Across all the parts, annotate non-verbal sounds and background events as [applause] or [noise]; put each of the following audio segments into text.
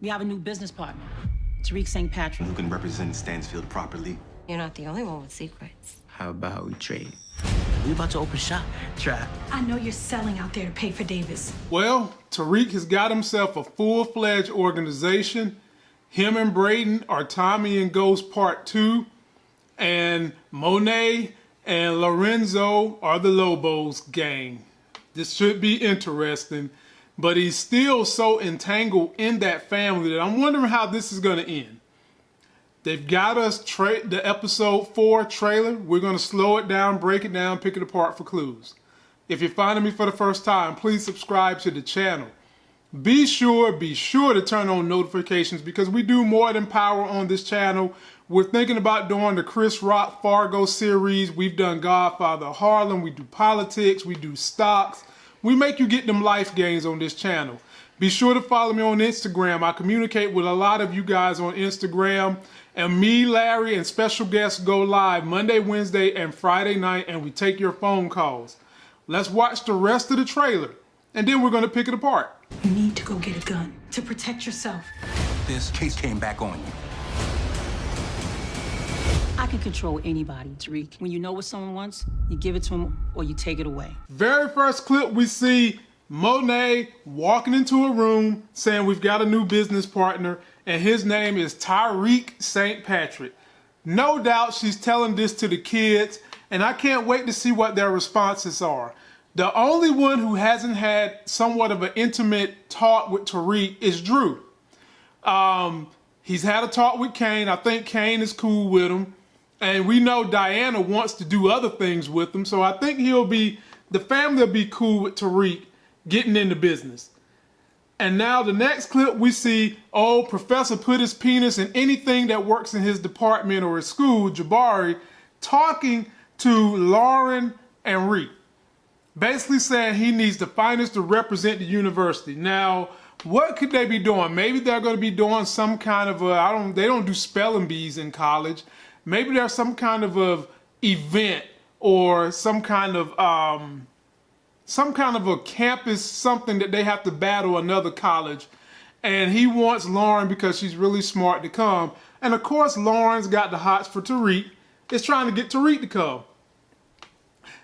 We have a new business partner, Tariq St. Patrick. Who can represent Stansfield properly. You're not the only one with secrets. How about we trade? We about to open shop. Try. I know you're selling out there to pay for Davis. Well, Tariq has got himself a full-fledged organization. Him and Brayden are Tommy and Ghost Part 2. And Monet and Lorenzo are the Lobos gang. This should be interesting. But he's still so entangled in that family that I'm wondering how this is going to end. They've got us the episode four trailer. We're going to slow it down, break it down, pick it apart for clues. If you're finding me for the first time, please subscribe to the channel. Be sure, be sure to turn on notifications because we do more than power on this channel. We're thinking about doing the Chris Rock Fargo series. We've done Godfather Harlem. We do politics. We do stocks. We make you get them life gains on this channel. Be sure to follow me on Instagram. I communicate with a lot of you guys on Instagram. And me, Larry, and special guests go live Monday, Wednesday, and Friday night, and we take your phone calls. Let's watch the rest of the trailer, and then we're going to pick it apart. You need to go get a gun to protect yourself. This case came back on you. I can control anybody, Tariq. When you know what someone wants, you give it to them or you take it away. Very first clip, we see Monet walking into a room saying we've got a new business partner, and his name is Tariq St. Patrick. No doubt she's telling this to the kids, and I can't wait to see what their responses are. The only one who hasn't had somewhat of an intimate talk with Tariq is Dru. Um, he's had a talk with Cane. I think Cane is cool with him. And we know Diana wants to do other things with him. So I think he'll be, the family will be cool with Tariq getting into business. And now the next clip we see, oh, Professor put his penis in anything that works in his department or his school, Jabari, talking to Lauren and Reek. Basically saying he needs the finest to represent the university. Now, what could they be doing? Maybe they're going to be doing some kind of a, I don't, they don't do spelling bees in college. Maybe there's some kind of event or some kind of, um, some kind of a campus something that they have to battle another college. And he wants Lauren because she's really smart to come. And of course, Lauren's got the hots for Tariq. Is trying to get Tariq to come.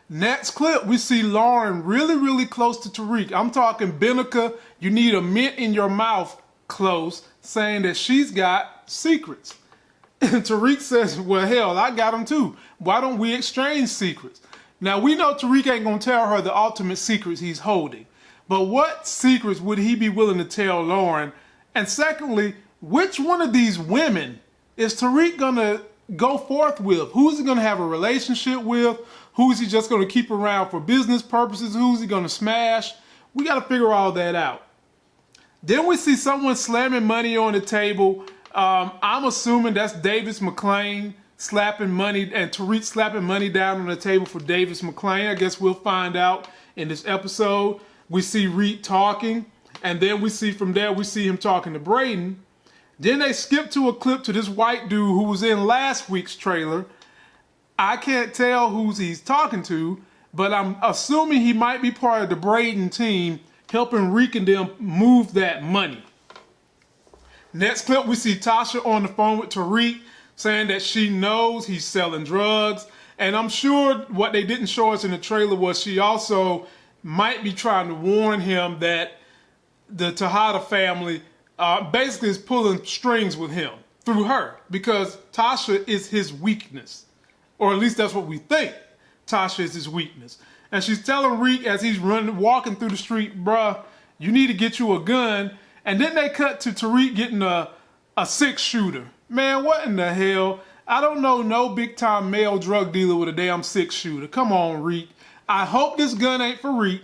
Next clip, we see Lauren really, really close to Tariq. I'm talking Benica, you need a mint in your mouth close, saying that she's got secrets. [laughs] Tariq says, well, hell, I got them too. Why don't we exchange secrets? Now we know Tariq ain't gonna tell her the ultimate secrets he's holding, but what secrets would he be willing to tell Lauren? And secondly, which one of these women is Tariq gonna go forth with? Who's he gonna have a relationship with? Who's he just gonna keep around for business purposes? Who's he gonna smash? We gotta figure all that out. Then we see someone slamming money on the table. Um, I'm assuming that's Davis MacLean slapping money and Tariq slapping money down on the table for Davis MacLean. I guess we'll find out in this episode. We see Reek talking, and then we see from there, we see him talking to Brayden. Then they skip to a clip to this white dude who was in last week's trailer. I can't tell who's he's talking to, but I'm assuming he might be part of the Brayden team helping Reek and them move that money. Next clip, we see Tasha on the phone with Tariq saying that she knows he's selling drugs. And I'm sure what they didn't show us in the trailer was she also might be trying to warn him that the Tejada family uh, basically is pulling strings with him through her because Tasha is his weakness. Or at least that's what we think. Tasha is his weakness. And she's telling Reek as he's running, walking through the street, bruh, you need to get you a gun. And then they cut to Tariq getting a, a six shooter. Man, what in the hell? I don't know no big time male drug dealer with a damn six shooter. Come on, Reek. I hope this gun ain't for Reek.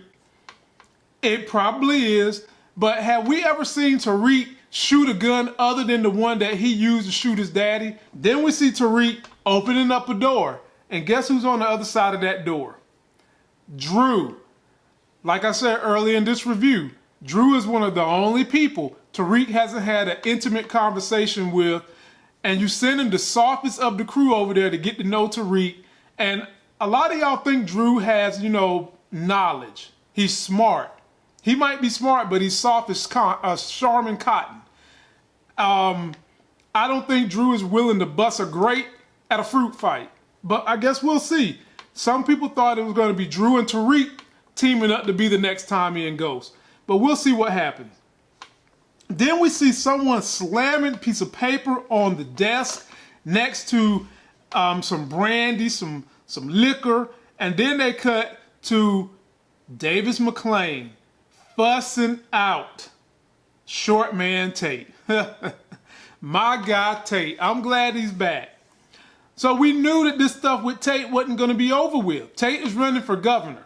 It probably is. But have we ever seen Tariq shoot a gun other than the one that he used to shoot his daddy? Then we see Tariq opening up a door. And guess who's on the other side of that door? Dru. Like I said earlier in this review, Dru is one of the only people Tariq hasn't had an intimate conversation with and you send him the softest of the crew over there to get to know Tariq. And a lot of y'all think Dru has, you know, knowledge. He's smart. He might be smart, but he's soft as con- uh, Charmin Cotton. Um, I don't think Dru is willing to bust a grape at a fruit fight, but I guess we'll see. Some people thought it was going to be Dru and Tariq teaming up to be the next Tommy and Ghost, but we'll see what happens. Then we see someone slamming a piece of paper on the desk next to um, some brandy, some some liquor, and then they cut to Davis MacLean fussing out short man Tate. [laughs] My guy Tate. I'm glad he's back. So we knew that this stuff with Tate wasn't going to be over with. Tate is running for governor.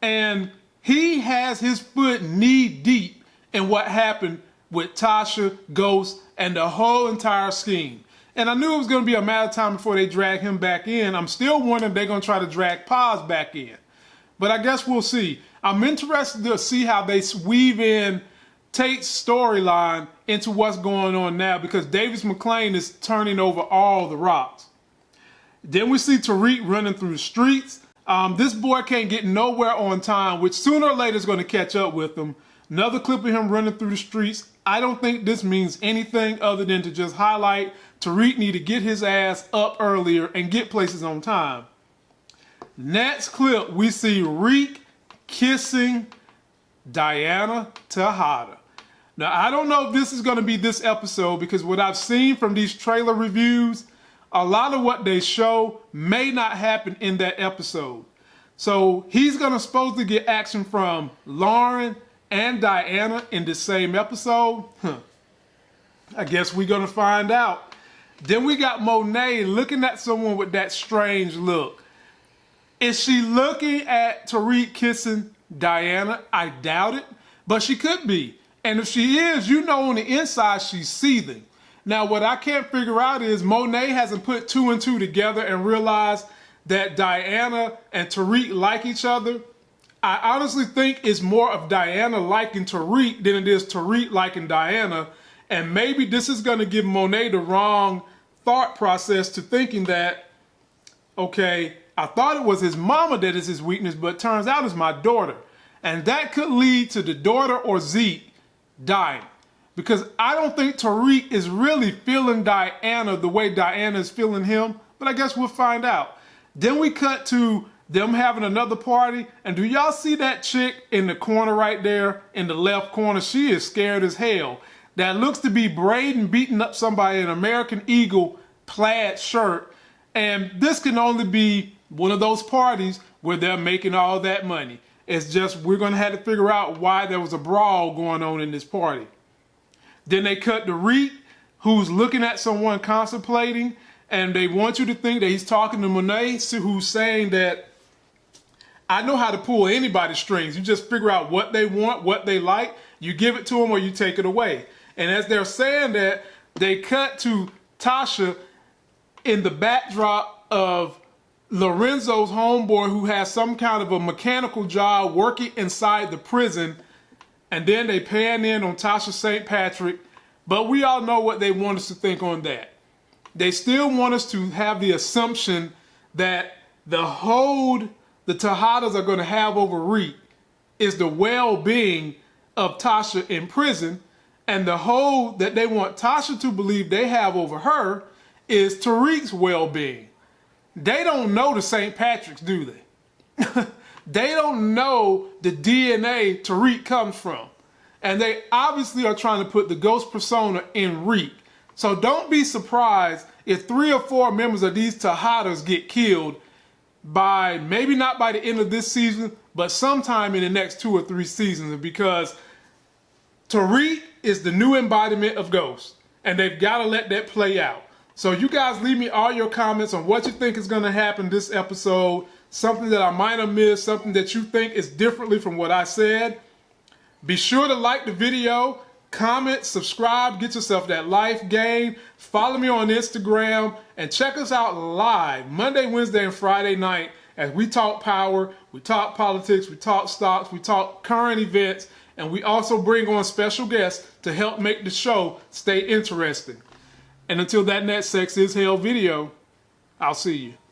And he has his foot knee deep in what happened with Tasha, Ghost, and the whole entire scheme. And I knew it was going to be a matter of time before they drag him back in. I'm still wondering they're going to try to drag Paz back in. But I guess we'll see. I'm interested to see how they weave in Tate's storyline into what's going on now because Davis MacLean is turning over all the rocks. Then we see Tariq running through the streets. Um, this boy can't get nowhere on time, which sooner or later is going to catch up with him. Another clip of him running through the streets. I don't think this means anything other than to just highlight Tariq need to get his ass up earlier and get places on time. Next clip, we see Reek kissing Diana Tejada. Now, I don't know if this is going to be this episode because what I've seen from these trailer reviews, a lot of what they show may not happen in that episode. So he's going to supposed to get action from Lauren and Diana in the same episode. Huh. I guess we're going to find out. Then we got Monet looking at someone with that strange look. Is she looking at Tariq kissing Diana? I doubt it, but she could be. And if she is, you know on the inside she's seething. Now, what I can't figure out is Monet hasn't put two and two together and realized that Diana and Tariq like each other. I honestly think it's more of Diana liking Tariq than it is Tariq liking Diana. And maybe this is going to give Monet the wrong thought process to thinking that, okay, I thought it was his mama that is his weakness, but turns out it's my daughter. And that could lead to the daughter or Zeke dying. Because I don't think Tariq is really feeling Diana the way Diana is feeling him, but I guess we'll find out. Then we cut to them having another party, and do y'all see that chick in the corner right there, in the left corner? She is scared as hell. That looks to be Brayden beating up somebody in American Eagle plaid shirt, and this can only be one of those parties where they're making all that money. It's just we're gonna have to figure out why there was a brawl going on in this party. Then they cut the Reek, who's looking at someone contemplating, and they want you to think that he's talking to Monet, who's saying that I know how to pull anybody's strings. You just figure out what they want, what they like, you give it to them or you take it away. And as they're saying that, they cut to Tasha in the backdrop of Lorenzo's homeboy who has some kind of a mechanical job working inside the prison. And then they pan in on Tasha St. Patrick. But we all know what they want us to think on that. They still want us to have the assumption that the hold the Tejadas are going to have over Reek is the well-being of Tasha in prison. And the hold that they want Tasha to believe they have over her is Tariq's well-being. They don't know the St. Patrick's, do they? [laughs] they don't know the DNA Tariq comes from. And they obviously are trying to put the ghost persona in Reek. So don't be surprised if three or four members of these Tejadas get killed by maybe not by the end of this season, but sometime in the next two or three seasons because Tariq is the new embodiment of Ghost. And they've got to let that play out. So you guys leave me all your comments on what you think is going to happen this episode, something that I might have missed, something that you think is differently from what I said. Be sure to like the video, comment, subscribe, get yourself that life game, Follow me on Instagram and check us out live Monday, Wednesday, and Friday night as we talk power, we talk politics, we talk stocks, we talk current events, and we also bring on special guests to help make the show stay interesting. And until that next Sex is Hell video, I'll see you.